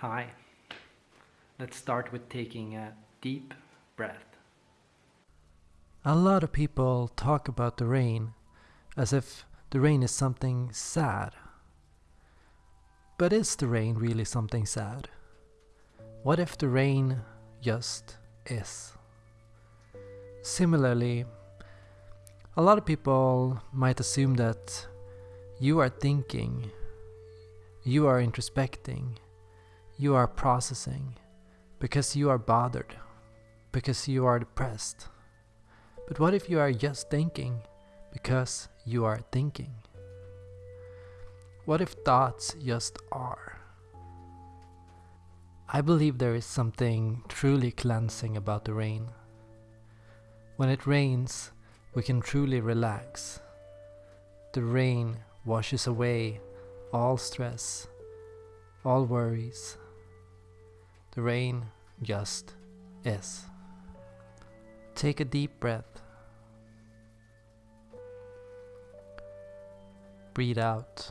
Hi. Let's start with taking a deep breath. A lot of people talk about the rain as if the rain is something sad. But is the rain really something sad? What if the rain just is? Similarly, a lot of people might assume that you are thinking, you are introspecting, you are processing because you are bothered, because you are depressed. But what if you are just thinking because you are thinking? What if thoughts just are? I believe there is something truly cleansing about the rain. When it rains, we can truly relax. The rain washes away all stress, all worries. The rain just is. Take a deep breath. Breathe out.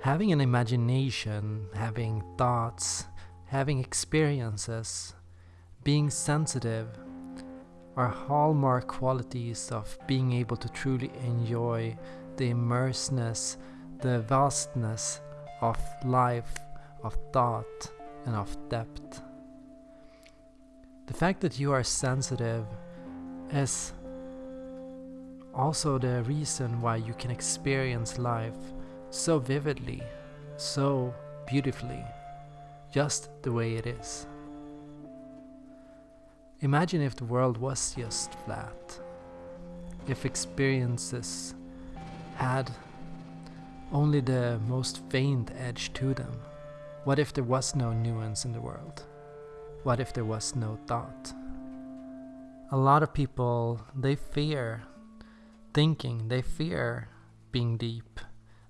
Having an imagination, having thoughts, having experiences, being sensitive are hallmark qualities of being able to truly enjoy the immerseness, the vastness of life, of thought, and of depth. The fact that you are sensitive is also the reason why you can experience life so vividly, so beautifully, just the way it is. Imagine if the world was just flat. If experiences had only the most faint edge to them. What if there was no nuance in the world? What if there was no thought? A lot of people, they fear thinking, they fear being deep,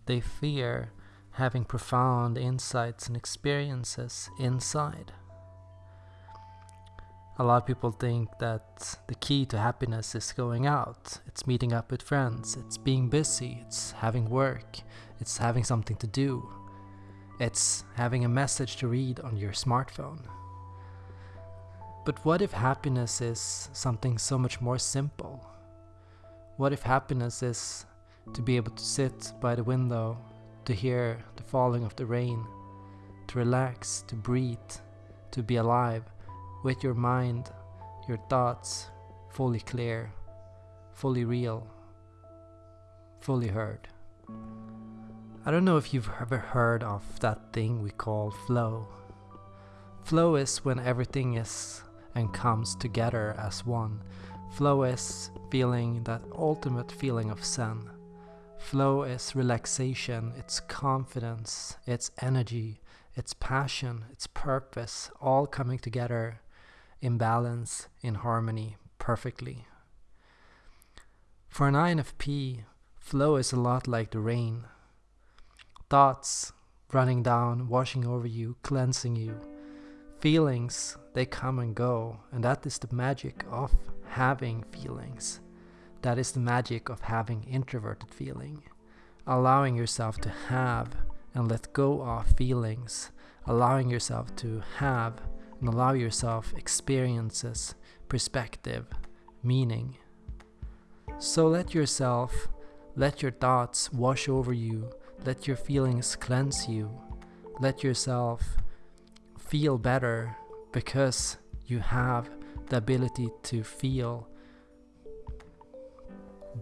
they fear having profound insights and experiences inside. A lot of people think that the key to happiness is going out, it's meeting up with friends, it's being busy, it's having work, it's having something to do, it's having a message to read on your smartphone. But what if happiness is something so much more simple? What if happiness is to be able to sit by the window, to hear the falling of the rain, to relax, to breathe, to be alive, with your mind, your thoughts fully clear, fully real, fully heard. I don't know if you've ever heard of that thing we call flow. Flow is when everything is and comes together as one. Flow is feeling that ultimate feeling of Zen. Flow is relaxation, it's confidence, it's energy, it's passion, it's purpose, all coming together in balance, in harmony, perfectly. For an INFP, flow is a lot like the rain. Thoughts running down, washing over you, cleansing you. Feelings, they come and go, and that is the magic of having feelings. That is the magic of having introverted feeling. Allowing yourself to have and let go of feelings. Allowing yourself to have and allow yourself experiences, perspective, meaning. So let yourself, let your thoughts wash over you, let your feelings cleanse you, let yourself feel better because you have the ability to feel.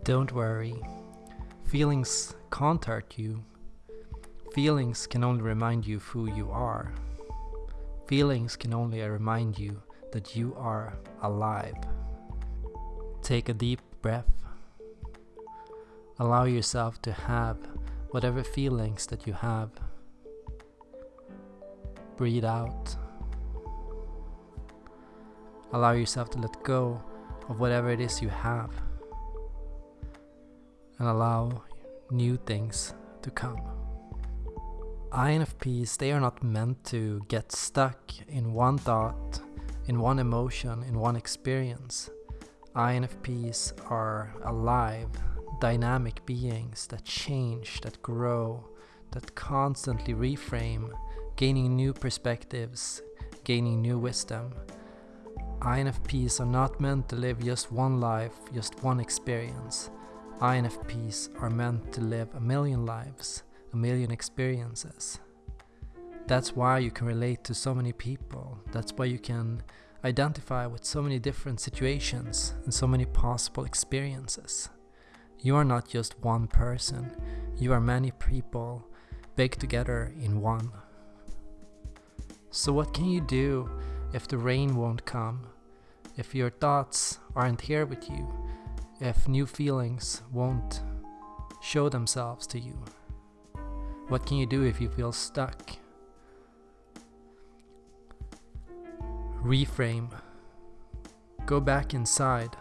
Don't worry, feelings can't hurt you. Feelings can only remind you of who you are. Feelings can only remind you that you are alive. Take a deep breath. Allow yourself to have whatever feelings that you have. Breathe out. Allow yourself to let go of whatever it is you have. And allow new things to come. INFPs, they are not meant to get stuck in one thought, in one emotion, in one experience. INFPs are alive, dynamic beings that change, that grow, that constantly reframe, gaining new perspectives, gaining new wisdom. INFPs are not meant to live just one life, just one experience. INFPs are meant to live a million lives, a million experiences. That's why you can relate to so many people. That's why you can identify with so many different situations and so many possible experiences. You are not just one person, you are many people baked together in one. So, what can you do if the rain won't come? If your thoughts aren't here with you? If new feelings won't show themselves to you? What can you do if you feel stuck? Reframe. Go back inside.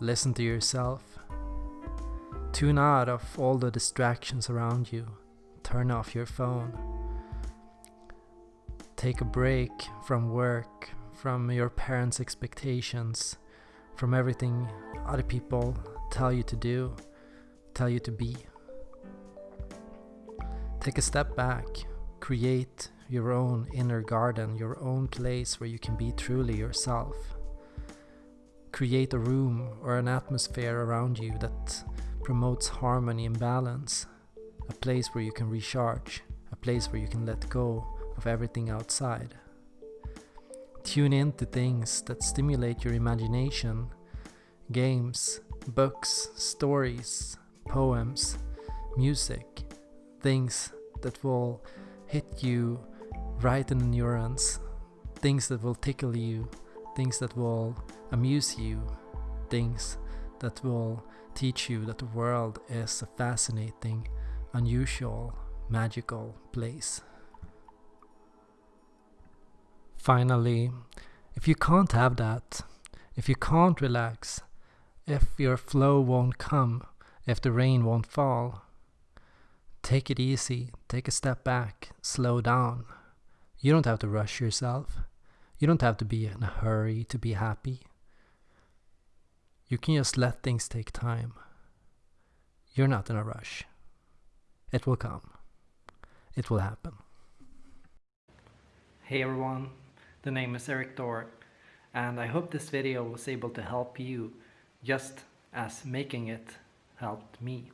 Listen to yourself. Tune out of all the distractions around you. Turn off your phone. Take a break from work, from your parents' expectations, from everything other people tell you to do, tell you to be. Take a step back. Create your own inner garden, your own place where you can be truly yourself. Create a room or an atmosphere around you that promotes harmony and balance, a place where you can recharge, a place where you can let go of everything outside. Tune in to things that stimulate your imagination games, books, stories, poems, music, things that will hit you right in the neurons, things that will tickle you, things that will amuse you, things that will teach you that the world is a fascinating, unusual, magical place. Finally, if you can't have that, if you can't relax, if your flow won't come, if the rain won't fall, take it easy, take a step back, slow down. You don't have to rush yourself. You don't have to be in a hurry to be happy. You can just let things take time. You're not in a rush. It will come. It will happen. Hey everyone, the name is Erik Thor, and I hope this video was able to help you just as making it helped me.